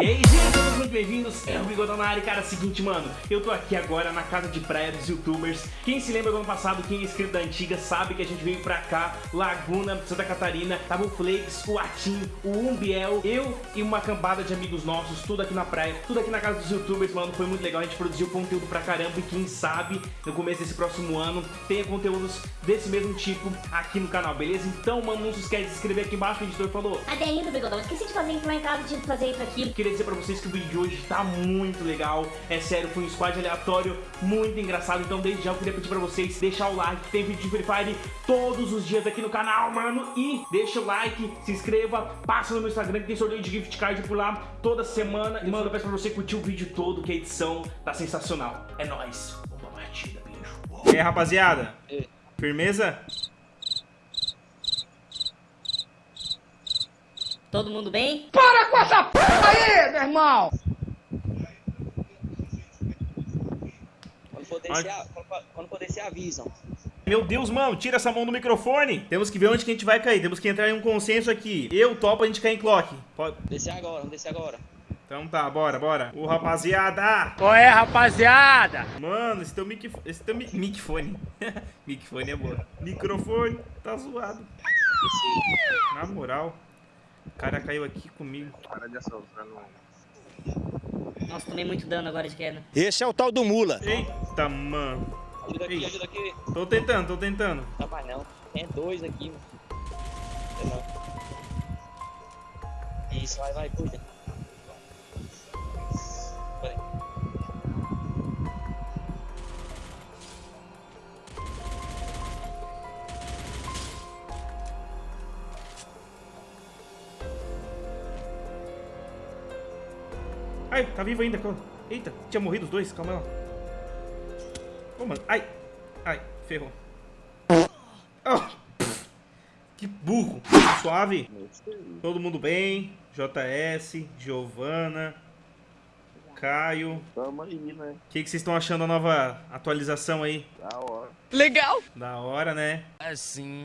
E aí, gente, todos muito bem-vindos, é o Bigodão na área, cara, seguinte, mano, eu tô aqui agora na casa de praia dos youtubers, quem se lembra do ano passado, quem é inscrito da antiga, sabe que a gente veio pra cá, Laguna, Santa Catarina, tava o Flakes, o Atim, o Umbiel, eu e uma cambada de amigos nossos, tudo aqui na praia, tudo aqui na casa dos youtubers, mano, foi muito legal, a gente produziu conteúdo pra caramba e quem sabe, no começo desse próximo ano, tenha conteúdos desse mesmo tipo aqui no canal, beleza? Então, mano, não se esquece de se inscrever aqui embaixo, o editor falou, Aderindo, Bigodão. Esqueci de fazer isso lá em casa, de fazer isso aqui. Queria dizer pra vocês que o vídeo de hoje tá muito legal. É sério, foi um squad aleatório muito engraçado. Então, desde já eu queria pedir pra vocês deixar o like. Tem vídeo de Free Fire todos os dias aqui no canal, mano. E deixa o like, se inscreva, passa no meu Instagram que tem sorteio de gift card por lá toda semana. E, mano, eu peço pra você curtir o vídeo todo, que a edição tá sensacional. É nóis. Pra partida, beijo. E aí, rapaziada? Firmeza? Todo mundo bem? Quando for descer, a- quando, quando for descer, avisam. Meu Deus, mano, tira essa mão do microfone. Temos que ver onde que a gente vai cair. Temos que entrar em um consenso aqui. Eu topo a gente cair em clock. Pode... Descer agora, vamos descer agora. Então tá, bora, bora. Ô, rapaziada. Qual é, rapaziada? Mano, esse teu mic... Esse teu mi... micfone. micfone é boa. Microfone tá zoado. Na moral. O cara caiu aqui comigo. Nossa, tomei muito dano agora de queda. Esse é o tal do Mula. Eita, mano. Ajuda aqui, Ei. ajuda aqui. Tô tentando, tô tentando. Não mais não. Tem dois aqui, mano. Isso, vai, vai, cuida. Ai, tá vivo ainda. calma. Eita, tinha morrido os dois. Calma lá. Ô, mano. Ai. Ai, ferrou. Oh, que burro. Suave. Todo mundo bem. JS, Giovana, Caio. Tamo aí, né? O que, que vocês estão achando da nova atualização aí? Da hora. Da hora, né?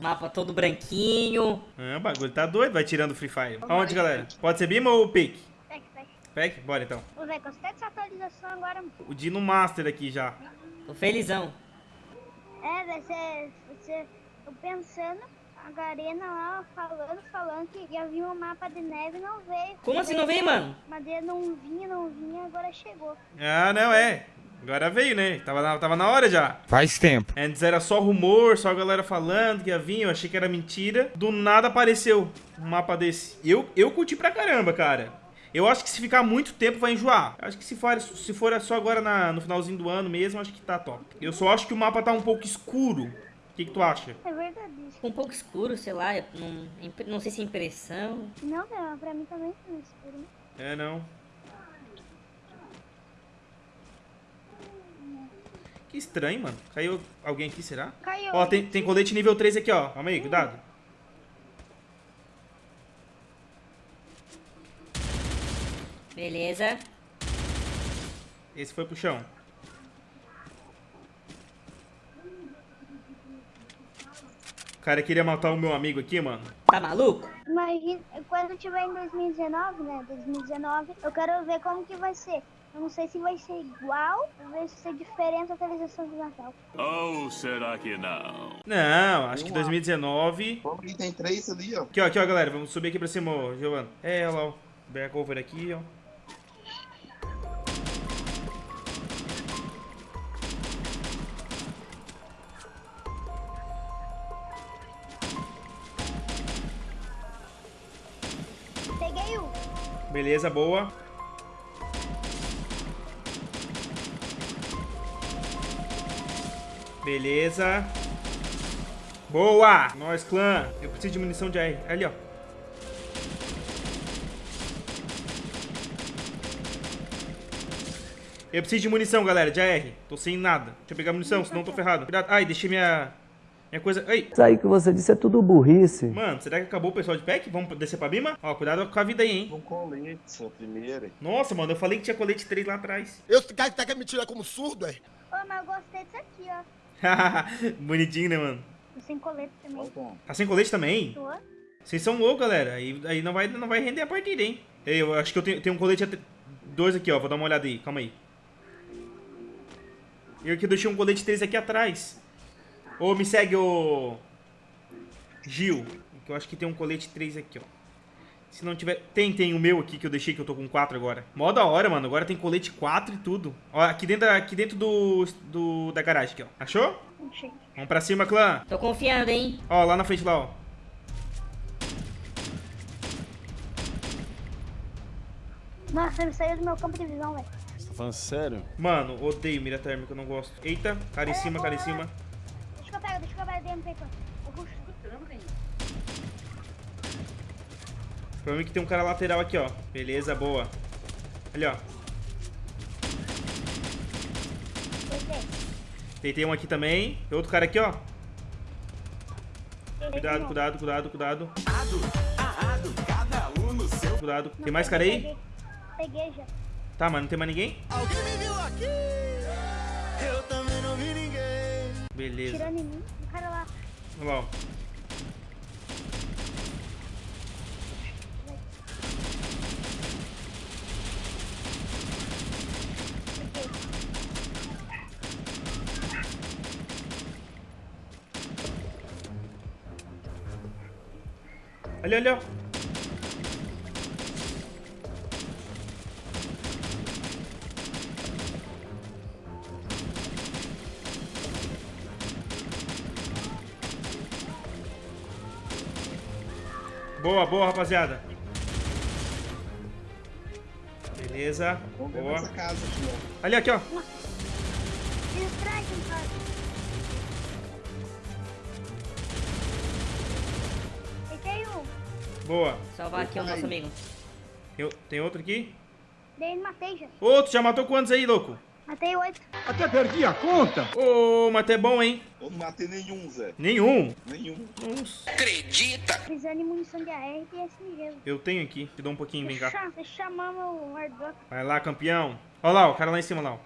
Mapa todo branquinho. Ah, o bagulho tá doido, vai tirando o Free Fire. Aonde, galera? Pode ser Bima ou Pick? Pack? Bora então. Ô, velho, gostei dessa atualização agora. O Dino Master aqui já. Tô felizão. É, velho, você, você... Eu pensando, a Garena lá falando, falando que ia vir um mapa de neve e não veio. Como assim não veio, mano? Madeira não vinha, não vinha, agora chegou. Ah, não, é. Agora veio, né? Tava na, tava na hora já. Faz tempo. Antes era só rumor, só a galera falando que ia vir, eu achei que era mentira. Do nada apareceu um mapa desse. Eu, eu curti pra caramba, cara. Eu acho que se ficar muito tempo vai enjoar. Eu acho que se for, se for só agora na- no finalzinho do ano mesmo, acho que tá top. Eu só acho que o mapa tá um pouco escuro. O que, que tu acha? É verdade um pouco escuro, sei lá. Não, não sei se é impressão. Não, velho, pra mim também foi escuro. É, não. Que estranho, mano. Caiu alguém aqui, será? Caiu. Ó, tem, tem colete nível 3 aqui, ó. Calma aí, cuidado. Beleza. Esse foi pro chão. O cara queria matar o meu amigo aqui, mano. Tá maluco? Imagina, quando tiver em 2019, né? 2019, eu quero ver como que vai ser. Eu não sei se vai ser igual, ou vai ser diferente a atualização do Natal. Ou será que não? Não, acho que 2019. Vamos que tem três ali, ó. Aqui, ó, aqui, ó, galera. Vamos subir aqui pra cima, ó, Giovanna. É, olha lá, ó. Back over aqui, ó. Beleza, boa. Beleza. Boa! Nós, clã. Eu preciso de munição de AR. Ali, ó. Eu preciso de munição, galera, de AR. Tô sem nada. Deixa eu pegar munição, senão tô ferrado. Ai, deixei minha... Minha coisa... Ai, Isso aí que você disse é tudo burrice. mano, será que acabou o pessoal de pack? Vamos descer pra Bima? Ó, cuidado com a vida aí, hein? Com colete, essa primeira. Nossa, mano, eu falei que tinha colete 3 lá atrás. Eu, tá, tá querendo me tirar como surdo, é? Ô, mas eu gostei disso aqui, ó. Bonitinho, né, mano? E sem colete também. Tá sem colete também? Tô. Vocês são loucos, galera. Aí, aí não, vai, não vai render a partida, hein? Ei, eu acho que eu tenho, tenho um colete... Dois aqui, ó. Vou dar uma olhada aí. Calma aí. Eu que deixei um colete 3 aqui atrás. Ô, me segue, ô... Gil. Que eu acho que tem um colete 3 aqui, ó. Se não tiver... Tem, tem o meu aqui que eu deixei, que eu tô com 4 agora. Mó da hora, mano. Agora tem colete 4 e tudo. Ó, aqui dentro, da- aqui dentro do, do... Da garagem aqui, ó. Achou? Achei. Vamos pra cima, clã. Tô confiando, hein? Ó, lá na frente, lá, ó. Nossa, ele saiu do meu campo de visão, velho. Você tá falando sério? Mano, odeio mira térmica, eu não gosto. Eita, cara em cima, cara em cima. Eu pego, deixa que eu aqui. Eu tem um cara lateral aqui, ó. Beleza, boa. Ali, ó. Deitei. Um aqui também. Tem outro cara aqui, ó. Cuidado, cuidado, cuidado, cuidado. Cuidado. Tem mais cara aí? Peguei, já. Tá, mas não tem mais ninguém? Beleza. Tirando em mim, o cara lá. Olha lá, ó. Peguei. Boa, boa, rapaziada. Beleza. Boa. nessa casa aqui, ó. Ali, aqui, ó. Um. Boa. Salvar aqui o nosso amigo. Tem, tem outro aqui? Daí matei já. Outro, já matou quantos aí, louco? Matei oito. Até perdi a conta. Ô, mas é bom, hein? Eu não matei nenhum, Zé. Nenhum. Nenhum. Nossa. Precisando de munição de AR e SMG. Eu tenho aqui. Te dou um pouquinho, vem cá. Eu chamar meu airdrop. Vai lá, campeão. Olha lá, o cara lá em cima, lá. ó.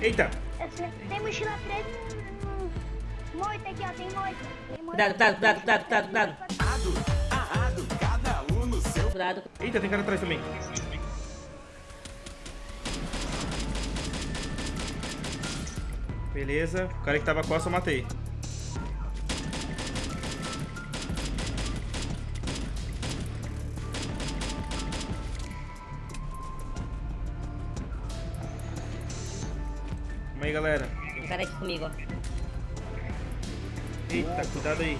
Eita! Tem mochila 3. Moita aqui, ó. Tem moita. Tem moita. Cuidado, cuidado, cuidado, cuidado, cuidado, cuidado. Cuidado. Eita, tem cara atrás também. Beleza. O cara que tava costa eu matei. Aí, galera. Tem um cara aqui comigo, ó. Eita, cuidado aí.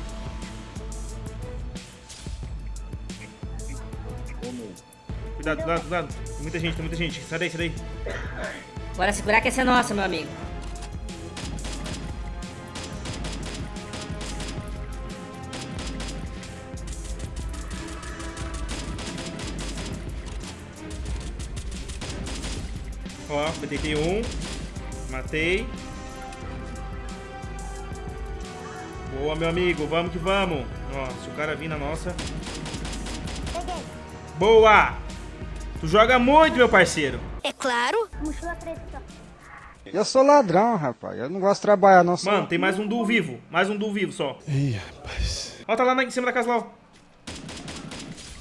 Cuidado, cuidado, cuidado. Tem muita gente, tem muita gente. Sai daí, sai daí. Bora segurar que essa é nossa, meu amigo. Ó, deitei um. Matei. Boa, meu amigo. Vamos que vamos. Ó, se o cara vir na nossa. Boa! Tu joga muito, meu parceiro. Mochila 3 aqui, ó. Eu sou ladrão, rapaz. Eu não gosto de trabalhar, não. Mano, tem mais um duo vivo. Mais um duo vivo só. Ih, rapaz. Ó, tá lá em cima da casa lá.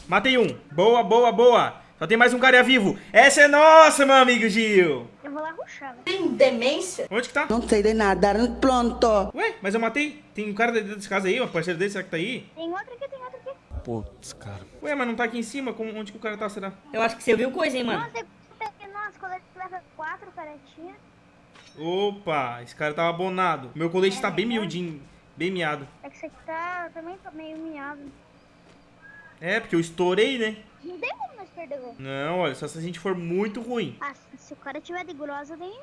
Matei um. Boa, boa, boa. Só tem mais um cara vivo. Essa é nossa, meu amigo Gil. Eu vou lá ruxar, velho. Tem demência? Onde que tá? Não sei de nada, pronto. Ué, mas eu matei. Tem um cara dentro dessa casa aí, um parceiro dele, será que tá aí? Tem outro aqui, tem outro aqui. Putz, cara. Ué, mas não tá aqui em cima? Como, onde que o cara tá, será? Eu acho que você viu coisa, hein, mano. Nossa, eu nossa, colete leva 4, cara, tinha. Opa, esse cara tava abonado. Meu colete tá bem miudinho, bem miado. É que esse aqui tá, também tá meio miado. É, porque eu estourei, né? Não tem Não, olha, só se a gente for muito ruim. Ah, se- o cara tiver de grossa, tem...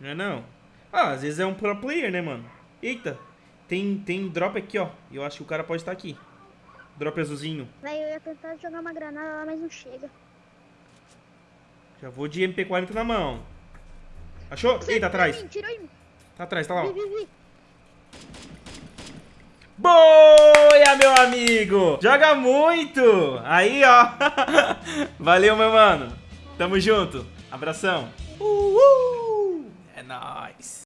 Não é não? Ah, às vezes é um pro player, né, mano? Eita, tem, tem drop aqui, ó. Eu acho que o cara pode estar aqui. Drop azulzinho. Velho, eu ia tentar jogar uma granada lá, mas não chega. Já vou de MP40 na mão. Achou? Eita, atrás. Tirou em mim. Tá atrás, tá lá. Vi, vi, vi. Boia, meu amigo! Joga muito! Aí, ó. Valeu, meu mano. Tamo junto. Abração. Uhul. É nóis.